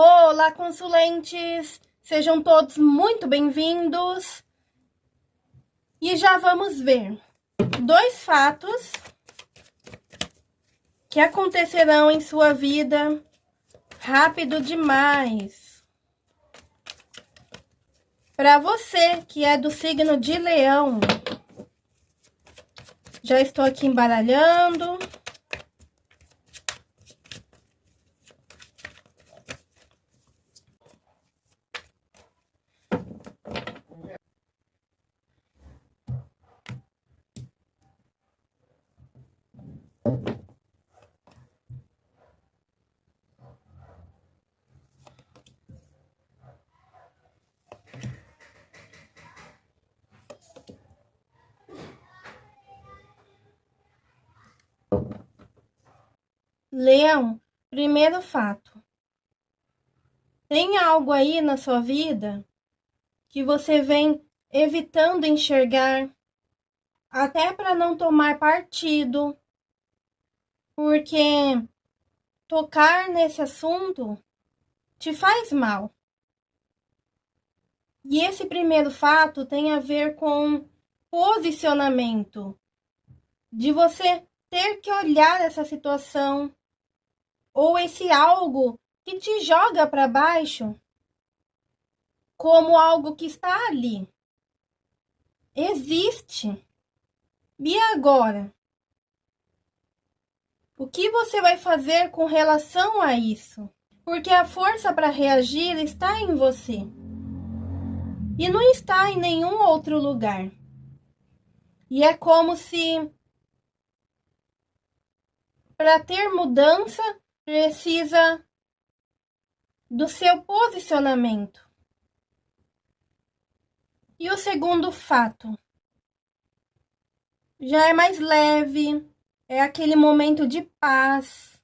Olá, consulentes! Sejam todos muito bem-vindos. E já vamos ver dois fatos que acontecerão em sua vida rápido demais. Para você que é do signo de Leão, já estou aqui embaralhando. Leão, primeiro fato. Tem algo aí na sua vida que você vem evitando enxergar, até para não tomar partido, porque tocar nesse assunto te faz mal. E esse primeiro fato tem a ver com posicionamento, de você ter que olhar essa situação ou esse algo que te joga para baixo como algo que está ali. Existe. E agora? O que você vai fazer com relação a isso? Porque a força para reagir está em você. E não está em nenhum outro lugar. E é como se para ter mudança precisa do seu posicionamento. E o segundo fato já é mais leve, é aquele momento de paz,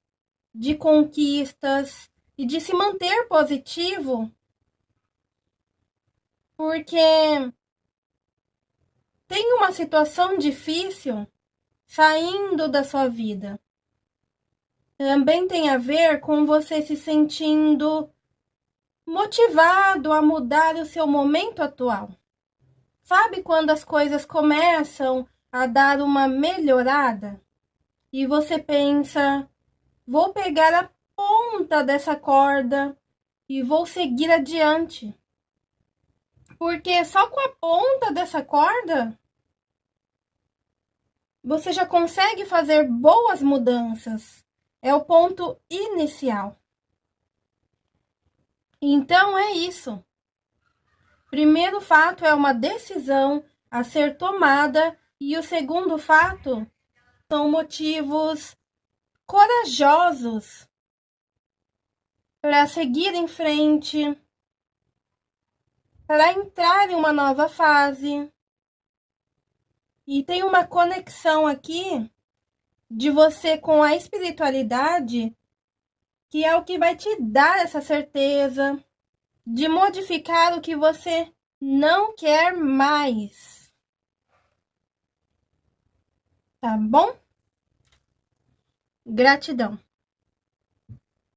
de conquistas e de se manter positivo, porque tem uma situação difícil saindo da sua vida também tem a ver com você se sentindo motivado a mudar o seu momento atual. Sabe quando as coisas começam a dar uma melhorada e você pensa: vou pegar a ponta dessa corda e vou seguir adiante. Porque só com a ponta dessa corda você já consegue fazer boas mudanças é o ponto inicial. Então é isso. Primeiro fato é uma decisão a ser tomada e o segundo fato são motivos corajosos para seguir em frente, para entrar em uma nova fase. E tem uma conexão aqui de você com a espiritualidade, que é o que vai te dar essa certeza de modificar o que você não quer mais. Tá bom? Gratidão.